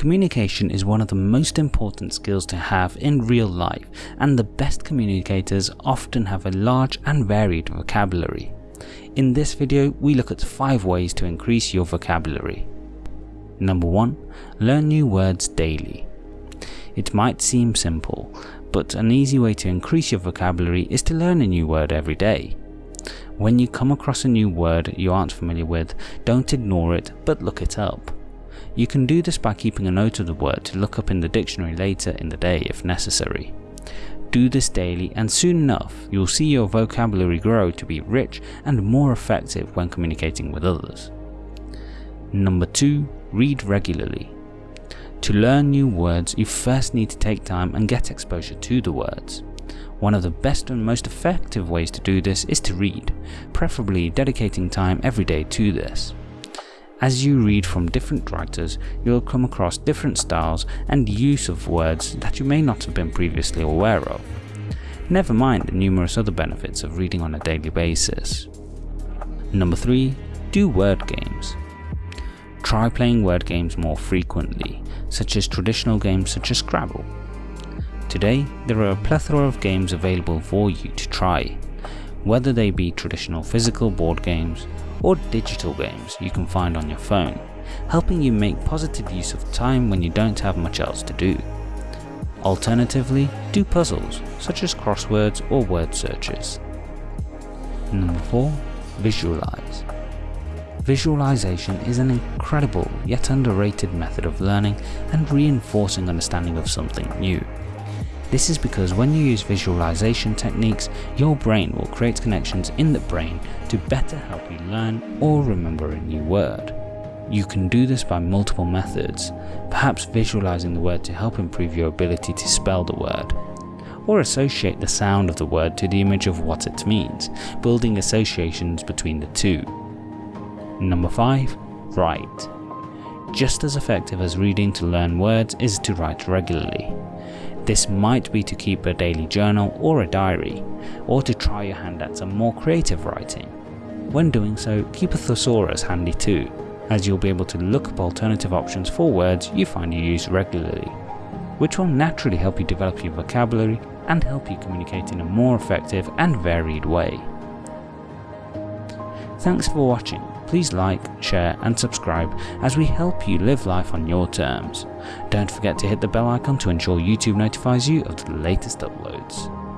Communication is one of the most important skills to have in real life and the best communicators often have a large and varied vocabulary. In this video we look at 5 ways to increase your vocabulary. Number 1. Learn new words daily. It might seem simple, but an easy way to increase your vocabulary is to learn a new word every day. When you come across a new word you aren't familiar with, don't ignore it but look it up. You can do this by keeping a note of the word to look up in the dictionary later in the day if necessary. Do this daily and soon enough you'll see your vocabulary grow to be rich and more effective when communicating with others. Number 2. Read regularly. To learn new words you first need to take time and get exposure to the words. One of the best and most effective ways to do this is to read, preferably dedicating time every day to this. As you read from different writers, you'll come across different styles and use of words that you may not have been previously aware of. Never mind the numerous other benefits of reading on a daily basis. Number 3. Do word games. Try playing word games more frequently, such as traditional games such as Scrabble. Today, there are a plethora of games available for you to try, whether they be traditional physical board games or digital games you can find on your phone, helping you make positive use of time when you don't have much else to do. Alternatively, do puzzles such as crosswords or word searches. Number 4. Visualize. Visualization is an incredible yet underrated method of learning and reinforcing understanding of something new. This is because when you use visualization techniques, your brain will create connections in the brain to better help you learn or remember a new word. You can do this by multiple methods, perhaps visualizing the word to help improve your ability to spell the word, or associate the sound of the word to the image of what it means, building associations between the two. Number 5. Write. Just as effective as reading to learn words is to write regularly. This might be to keep a daily journal or a diary, or to try your hand at some more creative writing. When doing so, keep a thesaurus handy too, as you'll be able to look up alternative options for words you find you use regularly, which will naturally help you develop your vocabulary and help you communicate in a more effective and varied way. Thanks for watching please like, share and subscribe as we help you live life on your terms. Don't forget to hit the bell icon to ensure YouTube notifies you of the latest uploads.